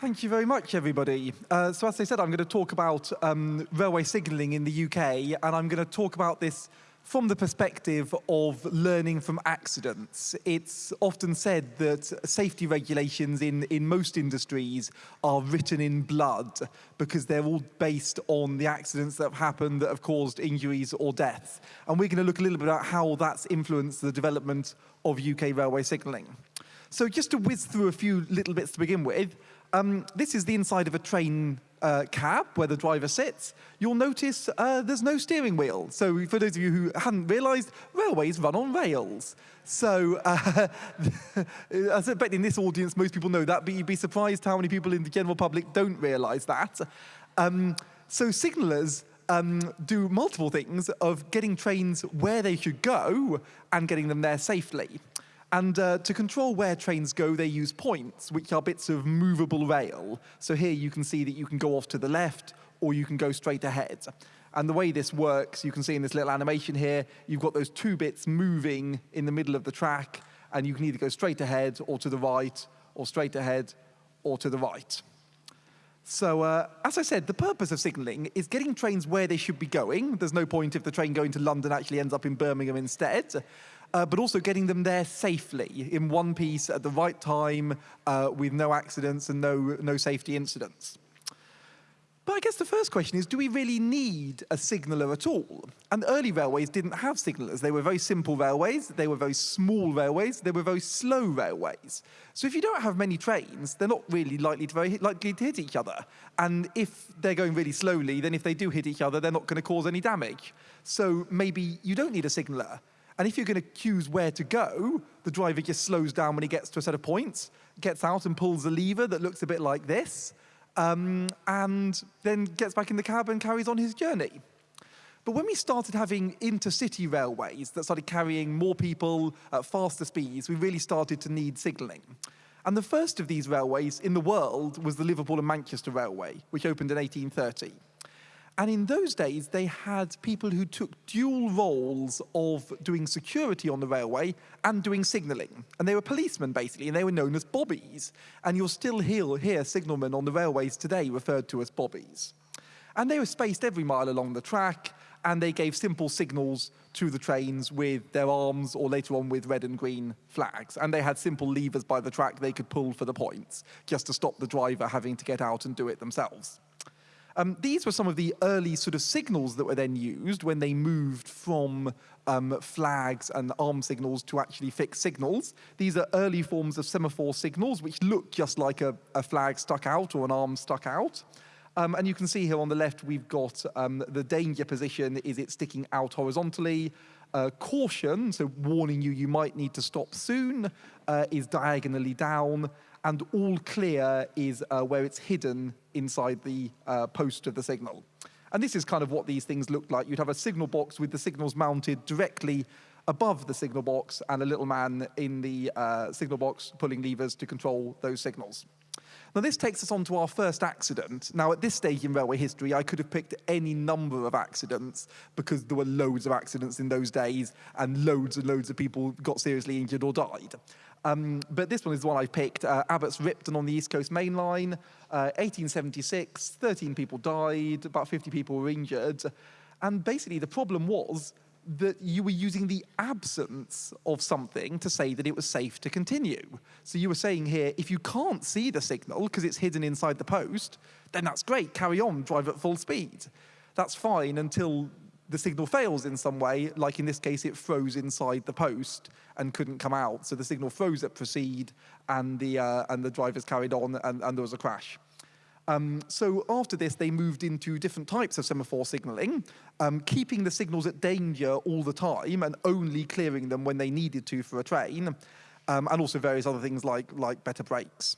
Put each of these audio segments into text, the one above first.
Thank you very much, everybody. Uh, so as I said, I'm going to talk about um, railway signalling in the UK, and I'm going to talk about this from the perspective of learning from accidents. It's often said that safety regulations in, in most industries are written in blood because they're all based on the accidents that have happened that have caused injuries or deaths. And we're going to look a little bit at how that's influenced the development of UK railway signalling. So just to whiz through a few little bits to begin with, um, this is the inside of a train uh, cab where the driver sits. You'll notice uh, there's no steering wheel. So for those of you who hadn't realized, railways run on rails. So uh, I bet in this audience, most people know that, but you'd be surprised how many people in the general public don't realize that. Um, so signalers um, do multiple things of getting trains where they should go and getting them there safely. And uh, to control where trains go, they use points, which are bits of movable rail. So here you can see that you can go off to the left or you can go straight ahead. And the way this works, you can see in this little animation here, you've got those two bits moving in the middle of the track, and you can either go straight ahead or to the right, or straight ahead or to the right. So, uh, as I said, the purpose of signalling is getting trains where they should be going. There's no point if the train going to London actually ends up in Birmingham instead uh, but also getting them there safely in one piece at the right time uh, with no accidents and no, no safety incidents. But I guess the first question is, do we really need a signaller at all? And early railways didn't have signallers. They were very simple railways, they were very small railways, they were very slow railways. So if you don't have many trains, they're not really likely to, very likely to hit each other. And if they're going really slowly, then if they do hit each other, they're not going to cause any damage. So maybe you don't need a signaller. And if you're going to choose where to go, the driver just slows down when he gets to a set of points, gets out and pulls a lever that looks a bit like this, um, and then gets back in the cab and carries on his journey. But when we started having intercity railways that started carrying more people at faster speeds, we really started to need signalling. And the first of these railways in the world was the Liverpool and Manchester Railway, which opened in 1830. And in those days, they had people who took dual roles of doing security on the railway and doing signalling. And they were policemen, basically, and they were known as bobbies. And you'll still hear, hear signalmen on the railways today referred to as bobbies. And they were spaced every mile along the track, and they gave simple signals to the trains with their arms or later on with red and green flags. And they had simple levers by the track they could pull for the points, just to stop the driver having to get out and do it themselves. Um, these were some of the early sort of signals that were then used when they moved from um, flags and arm signals to actually fixed signals. These are early forms of semaphore signals, which look just like a, a flag stuck out or an arm stuck out. Um, and you can see here on the left, we've got um, the danger position is it sticking out horizontally. Uh, caution, so warning you you might need to stop soon, uh, is diagonally down and all clear is uh, where it's hidden inside the uh, post of the signal. And this is kind of what these things look like. You'd have a signal box with the signals mounted directly above the signal box and a little man in the uh, signal box pulling levers to control those signals. Now this takes us on to our first accident. Now at this stage in railway history, I could have picked any number of accidents because there were loads of accidents in those days and loads and loads of people got seriously injured or died. Um, but this one is the one I've picked. Uh, Abbots Ripton on the East Coast Main Line, uh, 1876, 13 people died, about 50 people were injured. And basically the problem was that you were using the absence of something to say that it was safe to continue. So you were saying here, if you can't see the signal because it's hidden inside the post, then that's great, carry on, drive at full speed. That's fine until the signal fails in some way, like in this case, it froze inside the post and couldn't come out. So the signal froze at proceed and the, uh, and the drivers carried on and, and there was a crash. Um, so after this, they moved into different types of semaphore signaling, um, keeping the signals at danger all the time and only clearing them when they needed to for a train, um, and also various other things like, like better brakes.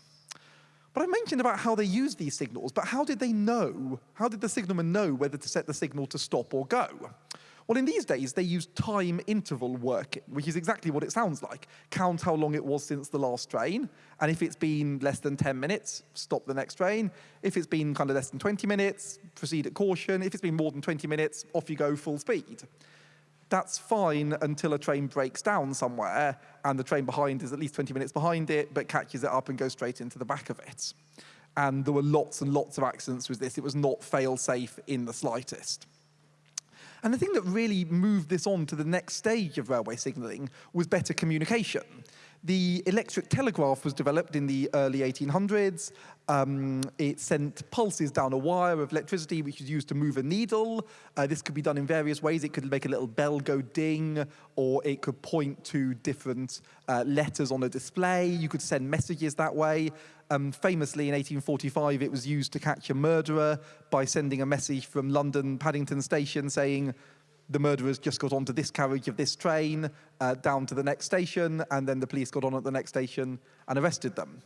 But I mentioned about how they use these signals, but how did they know? How did the signalman know whether to set the signal to stop or go? Well, in these days, they use time interval working, which is exactly what it sounds like. Count how long it was since the last train, and if it's been less than 10 minutes, stop the next train. If it's been kind of less than 20 minutes, proceed at caution. If it's been more than 20 minutes, off you go full speed that's fine until a train breaks down somewhere and the train behind is at least 20 minutes behind it, but catches it up and goes straight into the back of it. And there were lots and lots of accidents with this. It was not fail-safe in the slightest. And the thing that really moved this on to the next stage of railway signalling was better communication. The electric telegraph was developed in the early 1800s. Um, it sent pulses down a wire of electricity, which was used to move a needle. Uh, this could be done in various ways. It could make a little bell go ding, or it could point to different uh, letters on a display. You could send messages that way. Um, famously, in 1845, it was used to catch a murderer by sending a message from London Paddington Station saying, the murderers just got onto this carriage of this train uh, down to the next station, and then the police got on at the next station and arrested them.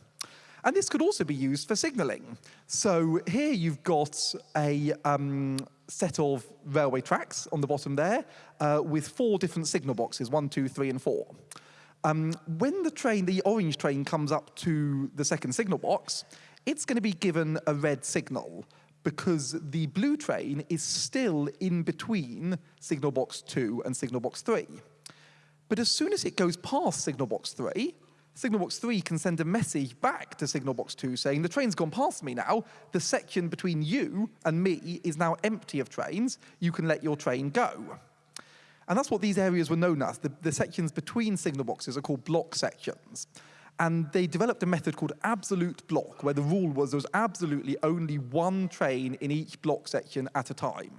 And this could also be used for signalling. So here you've got a um, set of railway tracks on the bottom there uh, with four different signal boxes, one, two, three, and four. Um, when the train, the orange train comes up to the second signal box, it's going to be given a red signal because the blue train is still in between signal box 2 and signal box 3. But as soon as it goes past signal box 3, signal box 3 can send a message back to signal box 2 saying, the train's gone past me now, the section between you and me is now empty of trains, you can let your train go. And that's what these areas were known as. The, the sections between signal boxes are called block sections. And they developed a method called absolute block, where the rule was there was absolutely only one train in each block section at a time.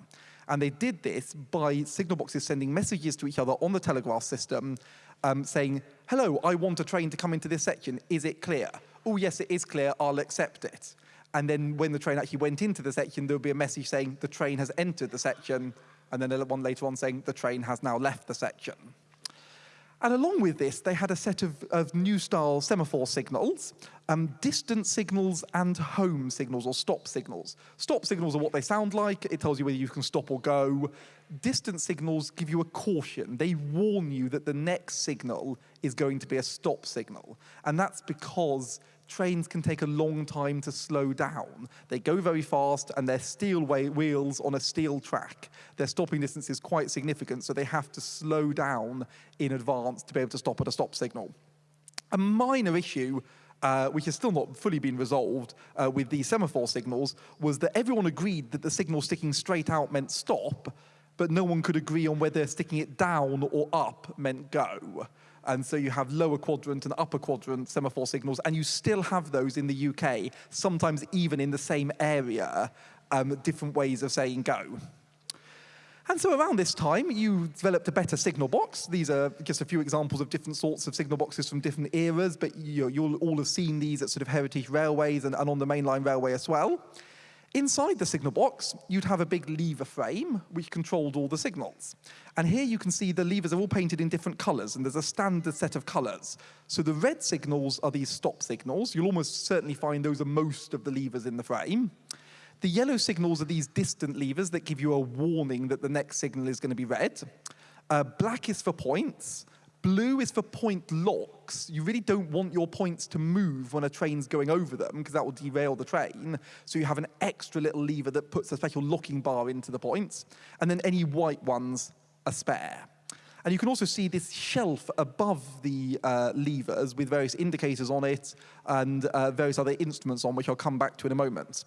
And they did this by signal boxes sending messages to each other on the telegraph system um, saying, hello, I want a train to come into this section. Is it clear? Oh, yes, it is clear. I'll accept it. And then when the train actually went into the section, there would be a message saying the train has entered the section, and then one later on saying the train has now left the section. And along with this, they had a set of, of new style semaphore signals, um, distant signals and home signals or stop signals. Stop signals are what they sound like. It tells you whether you can stop or go. Distant signals give you a caution. They warn you that the next signal is going to be a stop signal. And that's because trains can take a long time to slow down. They go very fast and they're steel wheels on a steel track. Their stopping distance is quite significant, so they have to slow down in advance to be able to stop at a stop signal. A minor issue uh, which has still not fully been resolved uh, with these semaphore signals, was that everyone agreed that the signal sticking straight out meant stop, but no one could agree on whether sticking it down or up meant go. And so you have lower quadrant and upper quadrant semaphore signals, and you still have those in the UK, sometimes even in the same area, um, different ways of saying go. And so around this time, you developed a better signal box. These are just a few examples of different sorts of signal boxes from different eras, but you will all have seen these at sort of heritage railways and, and on the mainline railway as well. Inside the signal box, you'd have a big lever frame which controlled all the signals. And here you can see the levers are all painted in different colors, and there's a standard set of colors. So the red signals are these stop signals. You'll almost certainly find those are most of the levers in the frame. The yellow signals are these distant levers that give you a warning that the next signal is going to be red. Uh, black is for points, Blue is for point locks. You really don't want your points to move when a train's going over them because that will derail the train. So you have an extra little lever that puts a special locking bar into the points. And then any white ones are spare. And you can also see this shelf above the uh, levers with various indicators on it and uh, various other instruments on, which I'll come back to in a moment.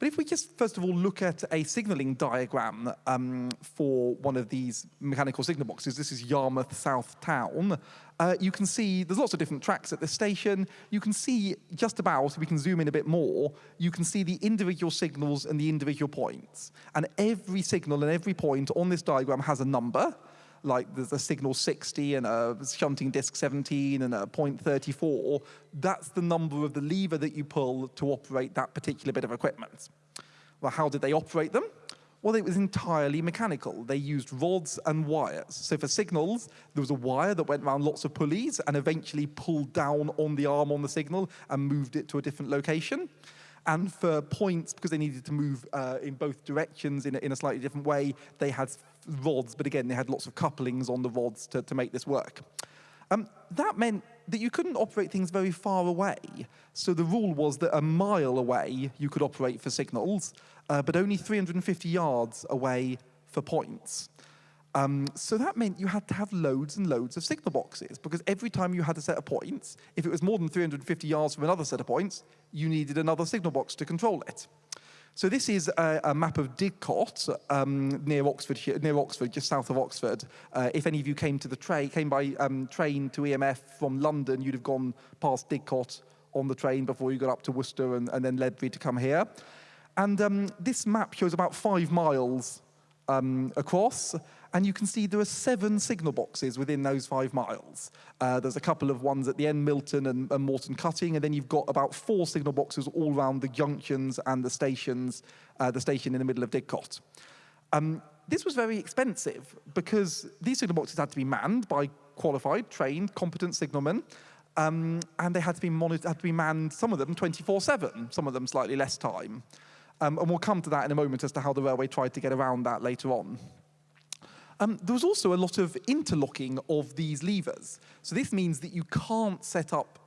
But if we just first of all look at a signaling diagram um, for one of these mechanical signal boxes, this is Yarmouth South Town, uh, you can see there's lots of different tracks at this station. You can see just about, we can zoom in a bit more, you can see the individual signals and the individual points. And every signal and every point on this diagram has a number like there's a signal 60 and a shunting disc 17 and a point 34, that's the number of the lever that you pull to operate that particular bit of equipment. Well, how did they operate them? Well, it was entirely mechanical. They used rods and wires. So for signals, there was a wire that went around lots of pulleys and eventually pulled down on the arm on the signal and moved it to a different location. And for points, because they needed to move uh, in both directions in a, in a slightly different way, they had rods, but again, they had lots of couplings on the rods to, to make this work. Um, that meant that you couldn't operate things very far away. So the rule was that a mile away you could operate for signals, uh, but only 350 yards away for points. Um, so that meant you had to have loads and loads of signal boxes because every time you had a set of points, if it was more than 350 yards from another set of points, you needed another signal box to control it. So this is a, a map of Didcot um, near Oxford, near Oxford, just south of Oxford. Uh, if any of you came to the train, came by um, train to EMF from London, you'd have gone past Didcot on the train before you got up to Worcester and, and then Ledbury to come here. And um, this map shows about five miles um, across, and you can see there are seven signal boxes within those five miles. Uh, there's a couple of ones at the end, Milton and, and Moreton Cutting, and then you've got about four signal boxes all around the junctions and the stations, uh, the station in the middle of Didcot. Um, this was very expensive because these signal boxes had to be manned by qualified, trained, competent signalmen, um, and they had to be monitored, had to be manned, some of them 24-7, some of them slightly less time. Um, and we'll come to that in a moment as to how the railway tried to get around that later on. Um, there was also a lot of interlocking of these levers. So this means that you can't set up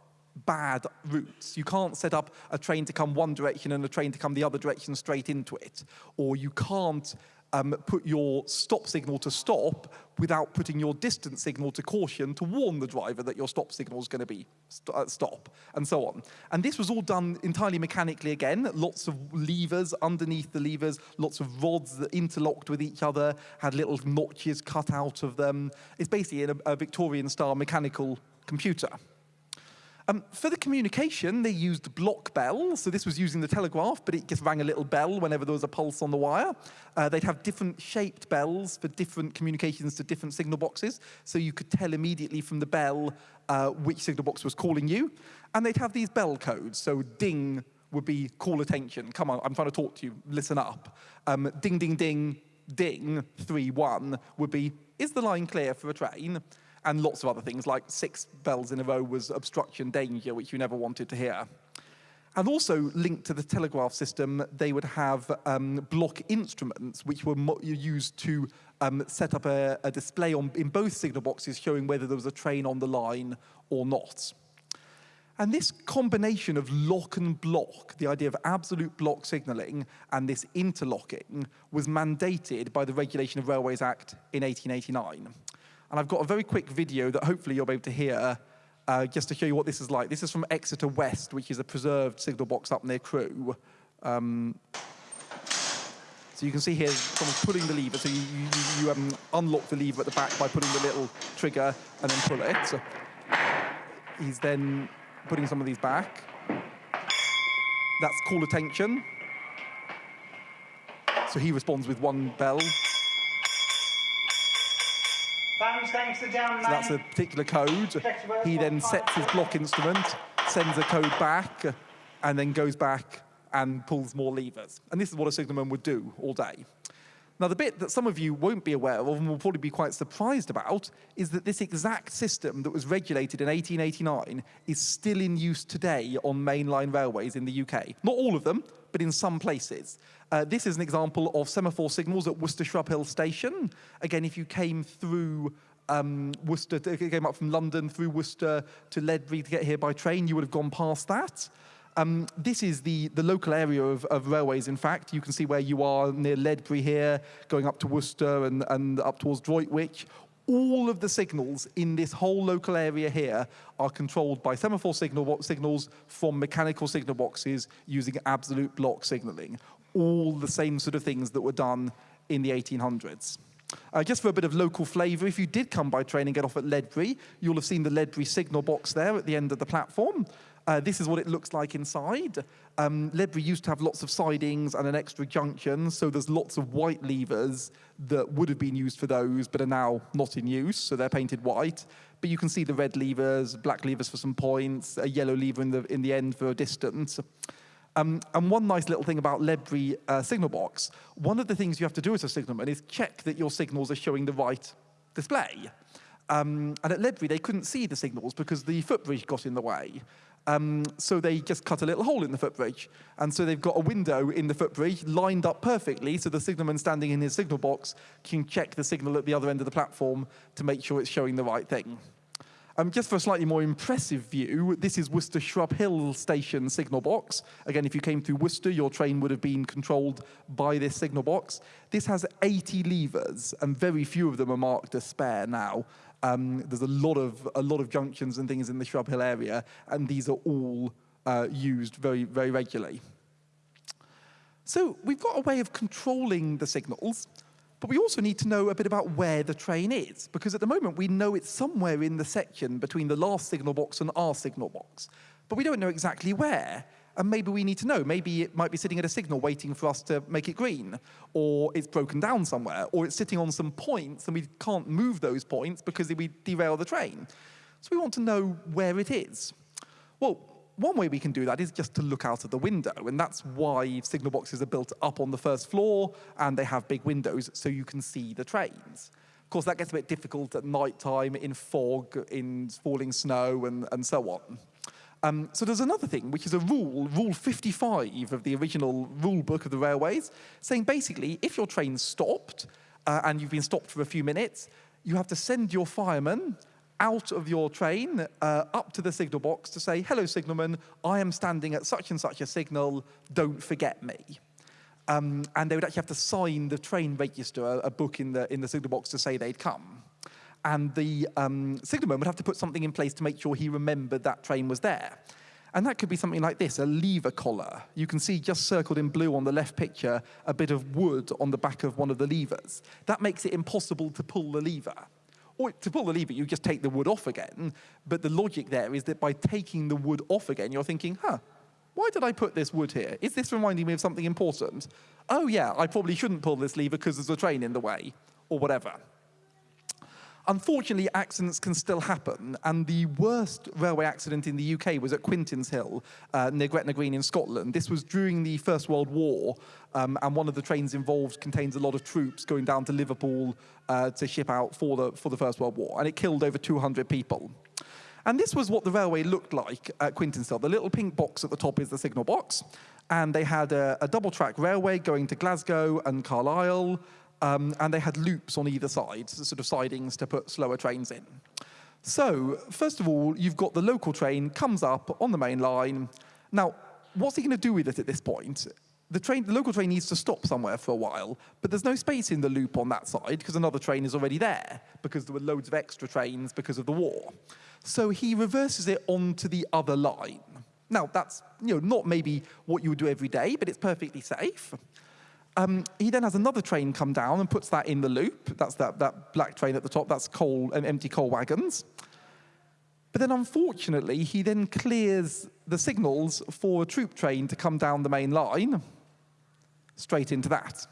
bad routes. You can't set up a train to come one direction and a train to come the other direction straight into it. Or you can't um, put your stop signal to stop without putting your distance signal to caution to warn the driver that your stop signal is going to be st uh, stop, and so on. And this was all done entirely mechanically again, lots of levers underneath the levers, lots of rods that interlocked with each other, had little notches cut out of them. It's basically a, a Victorian-style mechanical computer. Um, for the communication, they used block bells. So this was using the telegraph, but it just rang a little bell whenever there was a pulse on the wire. Uh, they'd have different shaped bells for different communications to different signal boxes. So you could tell immediately from the bell uh, which signal box was calling you. And they'd have these bell codes. So ding would be call attention. Come on, I'm trying to talk to you. Listen up. Um, ding, ding, ding, ding, 3, 1 would be, is the line clear for a train? And lots of other things, like six bells in a row was obstruction danger, which you never wanted to hear. And also linked to the telegraph system, they would have um, block instruments, which were used to um, set up a, a display on, in both signal boxes showing whether there was a train on the line or not. And this combination of lock and block, the idea of absolute block signalling and this interlocking, was mandated by the Regulation of Railways Act in 1889. And I've got a very quick video that hopefully you'll be able to hear uh, just to show you what this is like. This is from Exeter West, which is a preserved signal box up near Crewe. Um, so you can see here someone's pulling the lever. So you, you, you um, unlock the lever at the back by putting the little trigger and then pull it. So he's then putting some of these back. That's call attention. So he responds with one bell to down So that's a particular code. He then sets his block instrument, sends a code back, and then goes back and pulls more levers. And this is what a signalman would do all day. Now, the bit that some of you won't be aware of and will probably be quite surprised about is that this exact system that was regulated in 1889 is still in use today on mainline railways in the UK. Not all of them, but in some places. Uh, this is an example of semaphore signals at Worcester Shrub Hill Station. Again, if you came through um, Worcester, came up from London through Worcester to Ledbury to get here by train, you would have gone past that. Um, this is the, the local area of, of, railways, in fact. You can see where you are near Ledbury here, going up to Worcester and, and up towards Droitwich. All of the signals in this whole local area here are controlled by semaphore signal signals from mechanical signal boxes using absolute block signaling. All the same sort of things that were done in the 1800s. Uh, just for a bit of local flavour, if you did come by train and get off at Ledbury, you'll have seen the Ledbury signal box there at the end of the platform. Uh, this is what it looks like inside. Um, Ledbury used to have lots of sidings and an extra junction, so there's lots of white levers that would have been used for those, but are now not in use, so they're painted white. But you can see the red levers, black levers for some points, a yellow lever in the, in the end for a distance. Um, and one nice little thing about Ledbury uh, signal box, one of the things you have to do as a signalman is check that your signals are showing the right display. Um, and at Ledbury, they couldn't see the signals because the footbridge got in the way. Um, so they just cut a little hole in the footbridge. And so they've got a window in the footbridge lined up perfectly so the signalman standing in his signal box can check the signal at the other end of the platform to make sure it's showing the right thing. Um, just for a slightly more impressive view, this is Worcester Shrub Hill Station signal box. Again, if you came through Worcester, your train would have been controlled by this signal box. This has 80 levers, and very few of them are marked as spare now. Um, there's a lot of a lot of junctions and things in the Shrub Hill area, and these are all uh, used very very regularly. So we've got a way of controlling the signals, but we also need to know a bit about where the train is, because at the moment we know it's somewhere in the section between the last signal box and our signal box, but we don't know exactly where. And maybe we need to know. Maybe it might be sitting at a signal waiting for us to make it green, or it's broken down somewhere, or it's sitting on some points and we can't move those points because we derail the train. So we want to know where it is. Well, one way we can do that is just to look out of the window, and that's why signal boxes are built up on the first floor and they have big windows so you can see the trains. Of course, that gets a bit difficult at night time, in fog, in falling snow, and, and so on. Um, so there's another thing, which is a rule, Rule 55 of the original rule book of the railways, saying basically if your train's stopped uh, and you've been stopped for a few minutes, you have to send your fireman out of your train uh, up to the signal box to say, hello, signalman, I am standing at such and such a signal, don't forget me. Um, and they would actually have to sign the train register, a, a, book in the, in the signal box to say they'd come. And the um, signalman would have to put something in place to make sure he remembered that train was there. And that could be something like this, a lever collar. You can see just circled in blue on the left picture, a bit of wood on the back of one of the levers. That makes it impossible to pull the lever. Or to pull the lever, you just take the wood off again. But the logic there is that by taking the wood off again, you're thinking, huh, why did I put this wood here? Is this reminding me of something important? Oh yeah, I probably shouldn't pull this lever because there's a train in the way, or whatever. Unfortunately, accidents can still happen, and the worst railway accident in the UK was at Quintinshill, uh, near Gretna Green in Scotland. This was during the First World War, um, and one of the trains involved contains a lot of troops going down to Liverpool uh, to ship out for the, for the First World War, and it killed over 200 people. And this was what the railway looked like at Quintinshill. The little pink box at the top is the signal box, and they had a, a double-track railway going to Glasgow and Carlisle, um, and they had loops on either side, sort of sidings to put slower trains in. So, first of all, you've got the local train, comes up on the main line. Now, what's he going to do with it at this point? The, train, the local train needs to stop somewhere for a while, but there's no space in the loop on that side because another train is already there because there were loads of extra trains because of the war. So he reverses it onto the other line. Now, that's you know, not maybe what you would do every day, but it's perfectly safe. Um, he then has another train come down and puts that in the loop. That's that, that black train at the top. That's coal and empty coal wagons. But then, unfortunately, he then clears the signals for a troop train to come down the main line, straight into that.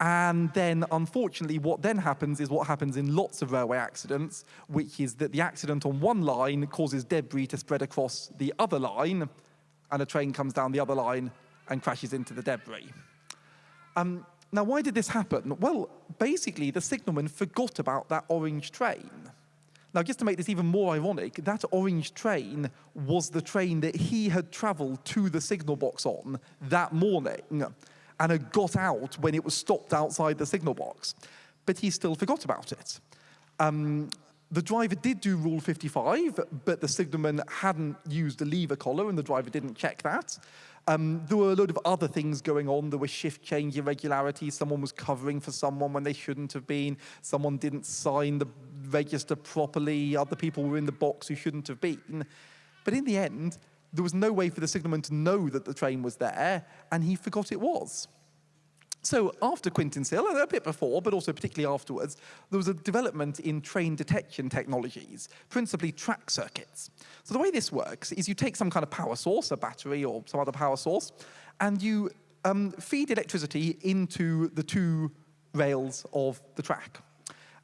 And then, unfortunately, what then happens is what happens in lots of railway accidents, which is that the accident on one line causes debris to spread across the other line, and a train comes down the other line and crashes into the debris. Um, now, why did this happen? Well, basically, the signalman forgot about that orange train. Now, just to make this even more ironic, that orange train was the train that he had traveled to the signal box on that morning and had got out when it was stopped outside the signal box. But he still forgot about it. Um, the driver did do Rule 55, but the signalman hadn't used the lever collar and the driver didn't check that. Um, there were a load of other things going on. There were shift change irregularities. Someone was covering for someone when they shouldn't have been. Someone didn't sign the register properly. Other people were in the box who shouldn't have been. But in the end, there was no way for the signalman to know that the train was there, and he forgot it was. So after Quintinshill, and a bit before, but also particularly afterwards, there was a development in train detection technologies, principally track circuits. So the way this works is you take some kind of power source, a battery or some other power source, and you um, feed electricity into the two rails of the track.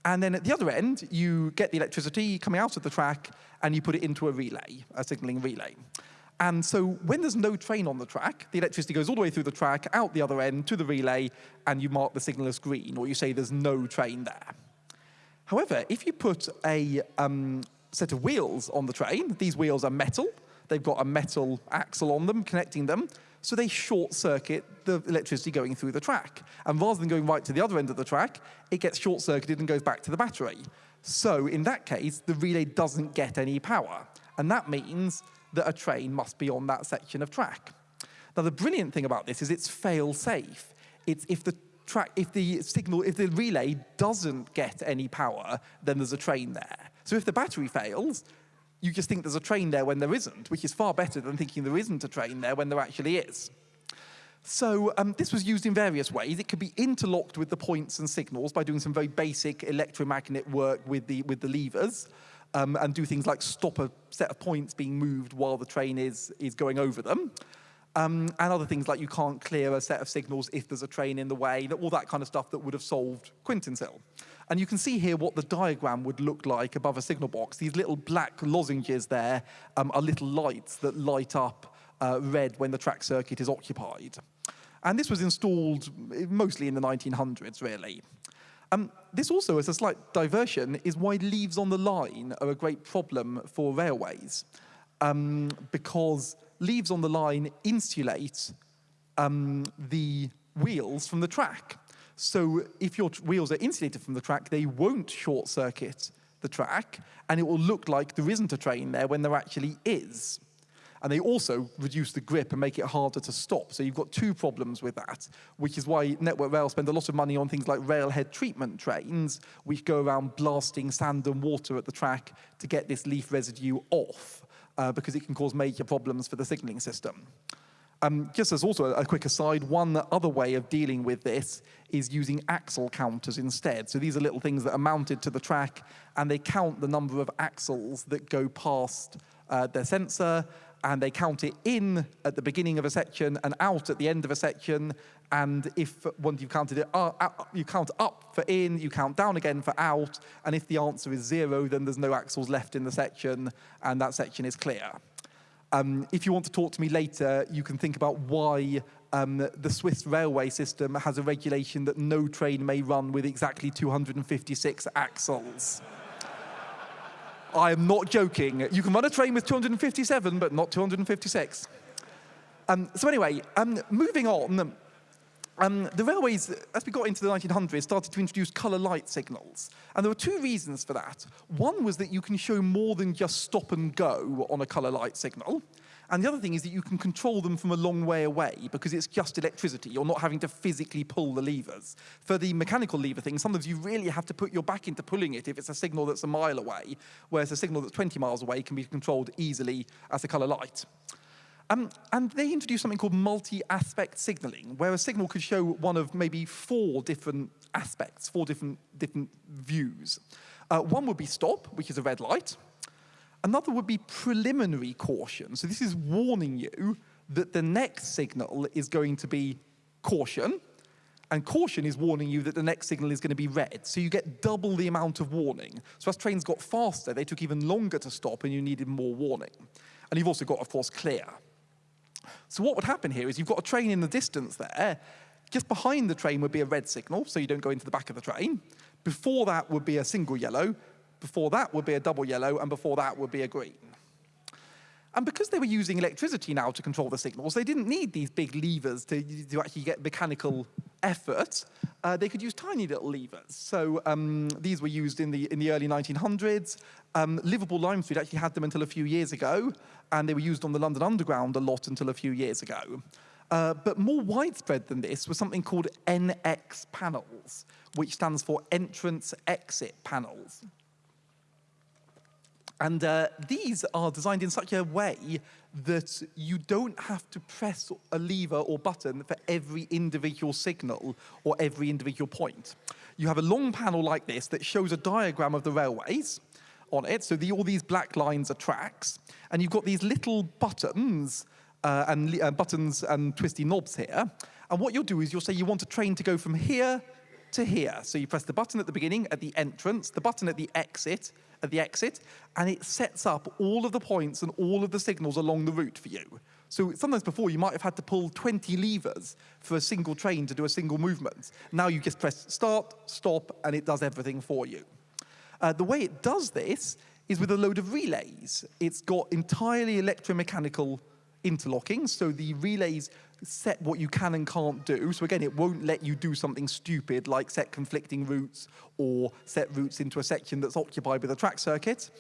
And then at the other end, you get the electricity coming out of the track and you put it into a relay, a signaling relay. And so when there's no train on the track, the electricity goes all the way through the track, out the other end to the relay, and you mark the signal as green, or you say there's no train there. However, if you put a um, set of wheels on the train, these wheels are metal, they've got a metal axle on them connecting them, so they short circuit the electricity going through the track. And rather than going right to the other end of the track, it gets short circuited and goes back to the battery. So in that case, the relay doesn't get any power. And that means that a train must be on that section of track. Now, the brilliant thing about this is it's fail-safe. It's if the track, if the signal, if the relay doesn't get any power, then there's a train there. So if the battery fails, you just think there's a train there when there isn't, which is far better than thinking there isn't a train there when there actually is. So um, this was used in various ways. It could be interlocked with the points and signals by doing some very basic electromagnet work with the, with the levers um, and do things like stop a set of points being moved while the train is, is going over them. Um, and other things like you can't clear a set of signals if there's a train in the way, all that kind of stuff that would have solved Quintinshill. And you can see here what the diagram would look like above a signal box. These little black lozenges there um, are little lights that light up uh, red when the track circuit is occupied. And this was installed mostly in the 1900s, really. Um, this also, as a slight diversion, is why leaves on the line are a great problem for railways. Um, because leaves on the line insulate um, the wheels from the track. So if your wheels are insulated from the track, they won't short circuit the track, and it will look like there isn't a train there when there actually is. And they also reduce the grip and make it harder to stop. So you've got two problems with that, which is why Network Rail spend a lot of money on things like railhead treatment trains, which go around blasting sand and water at the track to get this leaf residue off, uh, because it can cause major problems for the signaling system. Um, just as also a quick aside, one other way of dealing with this is using axle counters instead. So these are little things that are mounted to the track and they count the number of axles that go past uh, their sensor and they count it in at the beginning of a section and out at the end of a section. And if once you've counted it, uh, uh, you count up for in, you count down again for out. And if the answer is zero, then there's no axles left in the section and that section is clear. Um, if you want to talk to me later, you can think about why um, the Swiss railway system has a regulation that no train may run with exactly 256 axles. I am not joking. You can run a train with 257, but not 256. Um, so anyway, um, moving on, um, the railways, as we got into the 1900s, started to introduce colour light signals. And there were two reasons for that. One was that you can show more than just stop and go on a colour light signal. And the other thing is that you can control them from a long way away because it's just electricity. You're not having to physically pull the levers. For the mechanical lever thing, sometimes you really have to put your back into pulling it if it's a signal that's a mile away, whereas a signal that's 20 miles away can be controlled easily as a color light. Um, and they introduced something called multi-aspect signaling, where a signal could show one of maybe four different aspects, four different, different views. Uh, one would be stop, which is a red light. Another would be preliminary caution. So this is warning you that the next signal is going to be caution, and caution is warning you that the next signal is going to be red. So you get double the amount of warning. So as trains got faster, they took even longer to stop and you needed more warning. And you've also got, of course, clear. So what would happen here is you've got a train in the distance there. Just behind the train would be a red signal, so you don't go into the back of the train. Before that would be a single yellow, before that would be a double yellow, and before that would be a green. And because they were using electricity now to control the signals, they didn't need these big levers to, to actually get mechanical effort. Uh, they could use tiny little levers. So um, these were used in the, in the early 1900s. Um, Liverpool Lime Street actually had them until a few years ago, and they were used on the London Underground a lot until a few years ago. Uh, but more widespread than this was something called NX panels, which stands for entrance-exit panels. And uh, these are designed in such a way that you don't have to press a lever or button for every individual signal or every individual point. You have a long panel like this that shows a diagram of the railways on it. So the, all these black lines are tracks. And you've got these little buttons uh, and uh, buttons and twisty knobs here. And what you'll do is you'll say you want a train to go from here to here. So you press the button at the beginning at the entrance, the button at the exit, at the exit, and it sets up all of the points and all of the signals along the route for you. So sometimes before you might have had to pull 20 levers for a single train to do a single movement. Now you just press start, stop, and it does everything for you. Uh, the way it does this is with a load of relays. It's got entirely electromechanical interlocking. So the relays set what you can and can't do. So again, it won't let you do something stupid like set conflicting routes or set routes into a section that's occupied with a track circuit.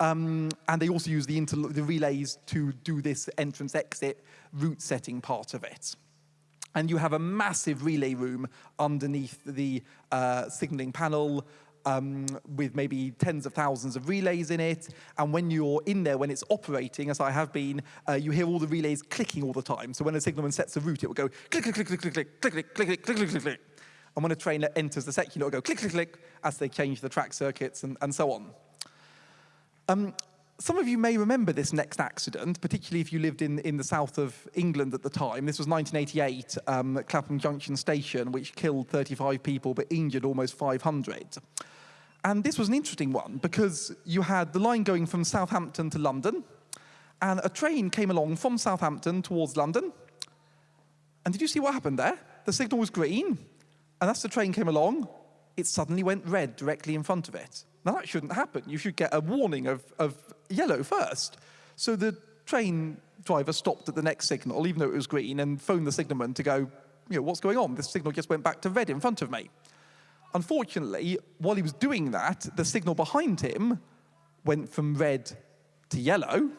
Um, and they also use the, the relays to do this entrance-exit route setting part of it. And you have a massive relay room underneath the uh, signaling panel um, with maybe tens of thousands of relays in it. And when you're in there, when it's operating, as I have been, uh, you hear all the relays clicking all the time. So when a signalman sets a route, it will go click, click, click, click, click, click, click, click, click, click, click, click, click. And when a train enters the section, it will go click, click, click, as they change the track circuits and, and so on. Um, some of you may remember this next accident, particularly if you lived in, in the south of England at the time. This was 1988 um, at Clapham Junction Station, which killed 35 people but injured almost 500. And this was an interesting one because you had the line going from Southampton to London, and a train came along from Southampton towards London. And did you see what happened there? The signal was green, and as the train came along, it suddenly went red directly in front of it. Now, that shouldn't happen. You should get a warning of, of yellow first. So the train driver stopped at the next signal, even though it was green, and phoned the signalman to go, you know, what's going on? This signal just went back to red in front of me. Unfortunately, while he was doing that, the signal behind him went from red to yellow,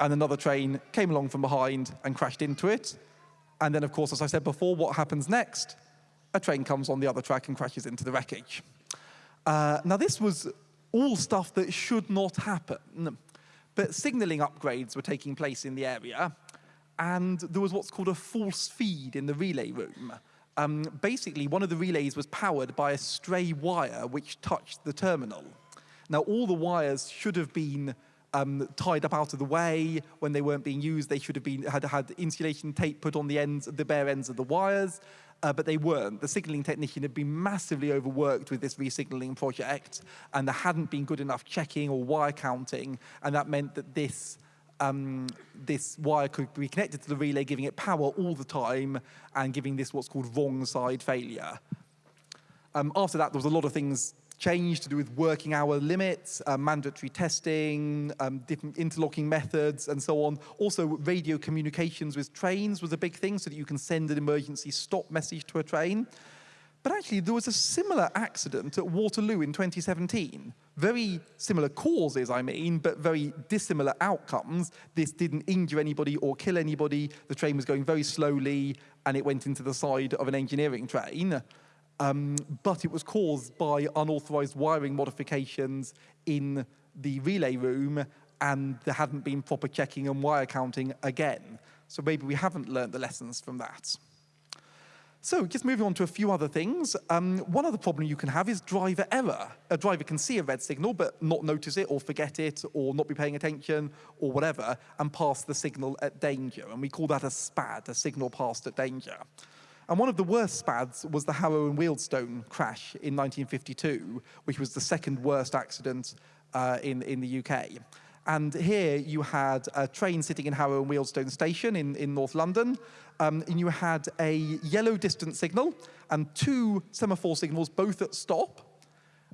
and another train came along from behind and crashed into it. And then, of course, as I said before, what happens next? A train comes on the other track and crashes into the wreckage. Uh, now, this was all stuff that should not happen, but signaling upgrades were taking place in the area, and there was what's called a false feed in the relay room. Um, basically, one of the relays was powered by a stray wire which touched the terminal. Now, all the wires should have been um, tied up out of the way when they weren't being used. They should have been had had insulation tape put on the ends, the bare ends of the wires uh, but they weren't. The signaling technician had been massively overworked with this resignaling project, and there hadn't been good enough checking or wire counting, and that meant that this um, this wire could be connected to the relay, giving it power all the time, and giving this what's called wrong side failure. Um, after that, there was a lot of things changed to do with working hour limits, uh, mandatory testing, um, different interlocking methods, and so on. Also, radio communications with trains was a big thing so that you can send an emergency stop message to a train. But actually, there was a similar accident at Waterloo in 2017. Very similar causes, I mean, but very dissimilar outcomes. This didn't injure anybody or kill anybody. The train was going very slowly, and it went into the side of an engineering train um, but it was caused by unauthorized wiring modifications in the relay room and there hadn't been proper checking and wire counting again. So maybe we haven't learned the lessons from that. So just moving on to a few other things. Um, one other problem you can have is driver error. A driver can see a red signal but not notice it or forget it or not be paying attention or whatever and pass the signal at danger. And we call that a SPAD, a signal passed at danger. And one of the worst SPADs was the Harrow and Wealdstone crash in 1952, which was the second worst accident uh, in, in the UK. And here you had a train sitting in Harrow and Wealdstone station in, in North London, um, and you had a yellow distance signal and two semaphore signals, both at stop,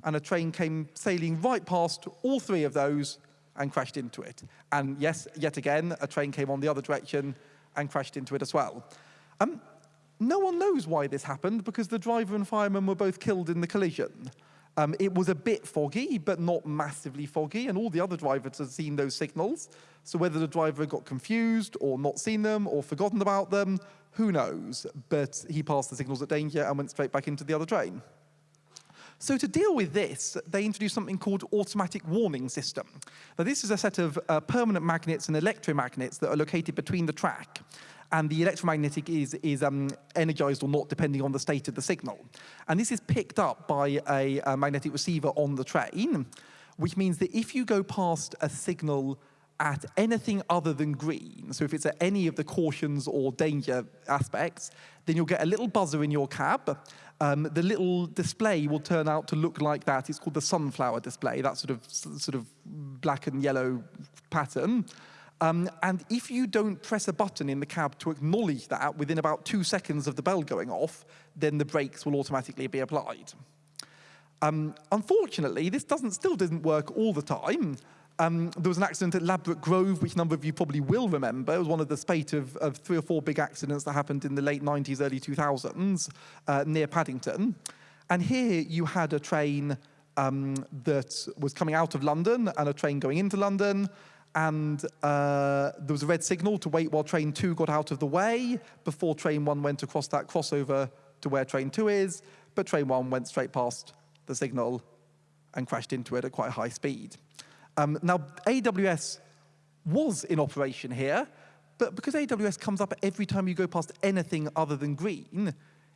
and a train came sailing right past all three of those and crashed into it. And yes, yet again, a train came on the other direction and crashed into it as well. Um, no one knows why this happened because the driver and fireman were both killed in the collision. Um, it was a bit foggy, but not massively foggy, and all the other drivers had seen those signals. So whether the driver got confused or not seen them or forgotten about them, who knows? But he passed the signals at danger and went straight back into the other train. So to deal with this, they introduced something called automatic warning system. Now this is a set of uh, permanent magnets and electromagnets that are located between the track and the electromagnetic is, is um, energized or not depending on the state of the signal. And this is picked up by a, a magnetic receiver on the train, which means that if you go past a signal at anything other than green, so if it's at any of the cautions or danger aspects, then you'll get a little buzzer in your cab. Um, the little display will turn out to look like that. It's called the sunflower display, that sort of, sort of black and yellow pattern. Um, and if you don't press a button in the cab to acknowledge that within about two seconds of the bell going off, then the brakes will automatically be applied. Um, unfortunately, this doesn't, still doesn't work all the time. Um, there was an accident at Ladbroke Grove, which a number of you probably will remember. It was one of the spate of, of three or four big accidents that happened in the late 90s, early 2000s uh, near Paddington. And here you had a train um, that was coming out of London and a train going into London. And uh, there was a red signal to wait while train two got out of the way before train one went across that crossover to where train two is. But train one went straight past the signal and crashed into it at quite high speed. Um, now, AWS was in operation here, but because AWS comes up every time you go past anything other than green,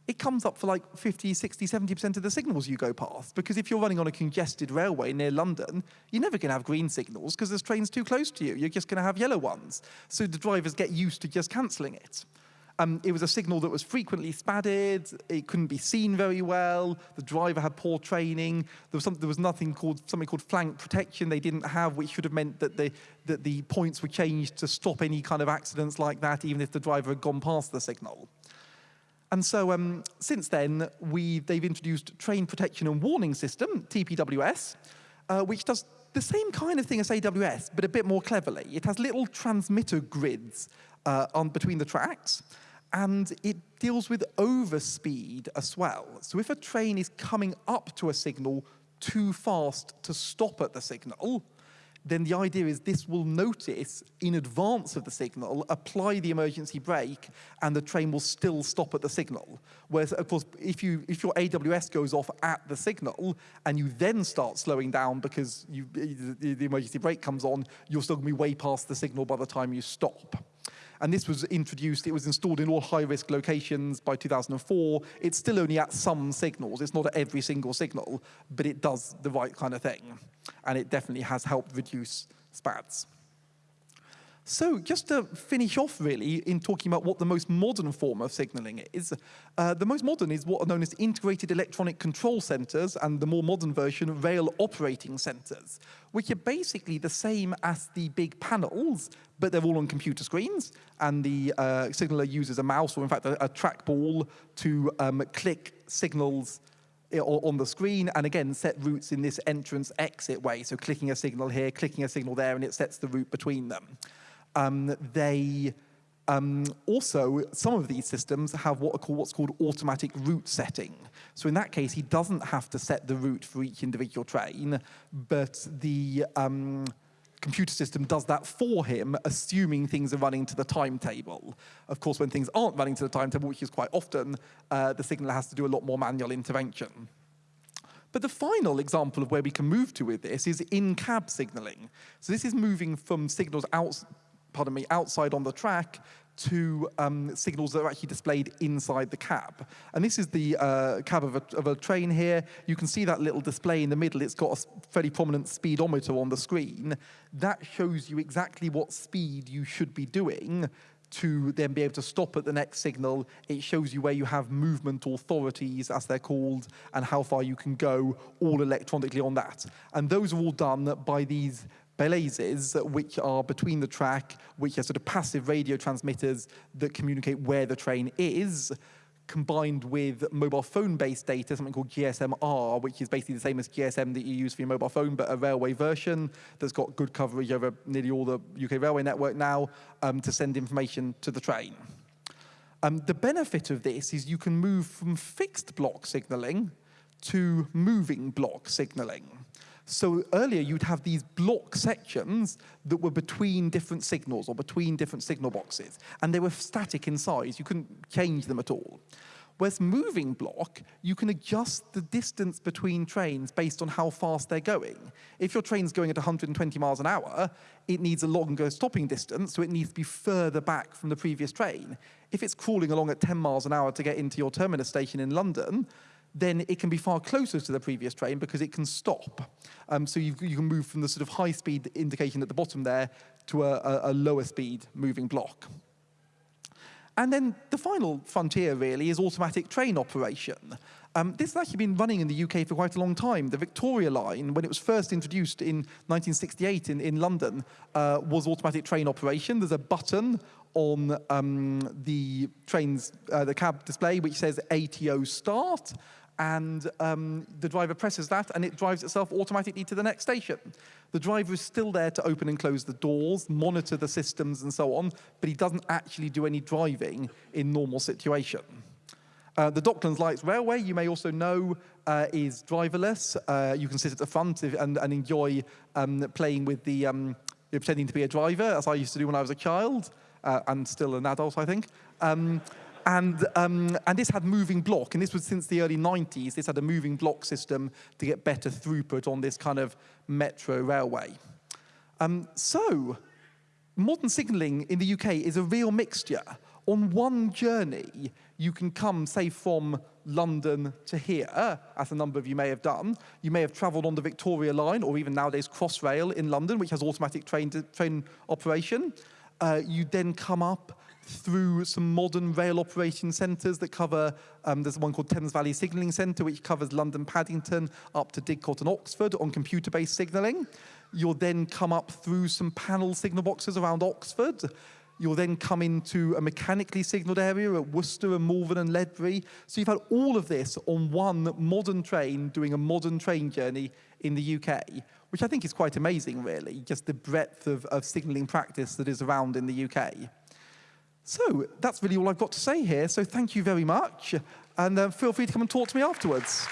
it comes up for like 50, 60, 70% of the signals you go past. Because if you're running on a congested railway near London, you're never going to have green signals because there's trains too close to you. You're just going to have yellow ones. So the drivers get used to just cancelling it. Um, it was a signal that was frequently spadded. It couldn't be seen very well. The driver had poor training. There was, some, there was nothing called something called flank protection they didn't have, which should have meant that the, that the points were changed to stop any kind of accidents like that, even if the driver had gone past the signal. And so um, since then, we, they've introduced Train Protection and Warning System, TPWS, uh, which does the same kind of thing as AWS, but a bit more cleverly. It has little transmitter grids uh, on between the tracks, and it deals with overspeed as well. So if a train is coming up to a signal too fast to stop at the signal, then the idea is this will notice in advance of the signal, apply the emergency brake, and the train will still stop at the signal. Whereas, of course, if, you, if your AWS goes off at the signal, and you then start slowing down because you, the, emergency brake comes on, you're still going to be way past the signal by the time you stop. And this was introduced, it was installed in all high-risk locations by 2004. It's still only at some signals. It's not at every single signal, but it does the right kind of thing. And it definitely has helped reduce SPADs. So just to finish off really in talking about what the most modern form of signaling is, uh, the most modern is what are known as integrated electronic control centers and the more modern version, rail operating centers, which are basically the same as the big panels, but they're all on computer screens and the uh, signaler uses a mouse or in fact a, a trackball to um, click signals on the screen and again set routes in this entrance exit way. So clicking a signal here, clicking a signal there, and it sets the route between them. Um, they um, also, some of these systems have what called, what's called automatic route setting. So in that case, he doesn't have to set the route for each individual train, but the um, computer system does that for him, assuming things are running to the timetable. Of course, when things aren't running to the timetable, which is quite often, uh, the signaler has to do a lot more manual intervention. But the final example of where we can move to with this is in-cab signaling. So this is moving from signals out, pardon me, outside on the track to um, signals that are actually displayed inside the cab. And this is the uh, cab of a, of a, train here. You can see that little display in the middle. It's got a fairly prominent speedometer on the screen. That shows you exactly what speed you should be doing to then be able to stop at the next signal. It shows you where you have movement authorities, as they're called, and how far you can go, all electronically on that. And those are all done by these balises, which are between the track, which are sort of passive radio transmitters that communicate where the train is, combined with mobile phone-based data, something called GSM-R, which is basically the same as GSM that you use for your mobile phone, but a railway version that's got good coverage over nearly all the UK railway network now um, to send information to the train. Um, the benefit of this is you can move from fixed block signaling to moving block signaling. So earlier you'd have these block sections that were between different signals or between different signal boxes, and they were static in size. You couldn't change them at all. Whereas moving block, you can adjust the distance between trains based on how fast they're going. If your train's going at 120 miles an hour, it needs a longer stopping distance, so it needs to be further back from the previous train. If it's crawling along at 10 miles an hour to get into your terminus station in London, then it can be far closer to the previous train because it can stop. Um, so you, you, can move from the sort of high speed indication at the bottom there to a, a, lower speed moving block. And then the final frontier really is automatic train operation. Um, this has actually been running in the UK for quite a long time. The Victoria line, when it was first introduced in 1968 in, in London, uh, was automatic train operation. There's a button on um, the train's, uh, the cab display which says ATO start, and um, the driver presses that and it drives itself automatically to the next station. The driver is still there to open and close the doors, monitor the systems and so on, but he doesn't actually do any driving in normal situation. Uh, the Docklands Lights Railway, you may also know, uh, is driverless. Uh, you can sit at the front and, and enjoy um, playing with the, um, pretending to be a driver, as I used to do when I was a child, uh, and still an adult, I think. And, um, and this had moving block, and this was since the early 90s. This had a moving block system to get better throughput on this kind of metro railway. Um, so, modern signalling in the UK is a real mixture. On one journey, you can come, say, from London to here, as a number of you may have done. You may have travelled on the Victoria Line, or even nowadays Crossrail in London, which has automatic train, train operation. Uh, you then come up through some modern rail operation centres that cover, um, there's one called Thames Valley Signalling Centre, which covers London Paddington up to Didcot and Oxford on computer-based signalling. You'll then come up through some panel signal boxes around Oxford. You'll then come into a mechanically signalled area at Worcester and Malvern and Ledbury. So you've had all of this on one modern train doing a modern train journey in the UK, which I think is quite amazing, really, just the breadth of, of signalling practice that is around in the UK. So that's really all I've got to say here. So thank you very much. And uh, feel free to come and talk to me afterwards.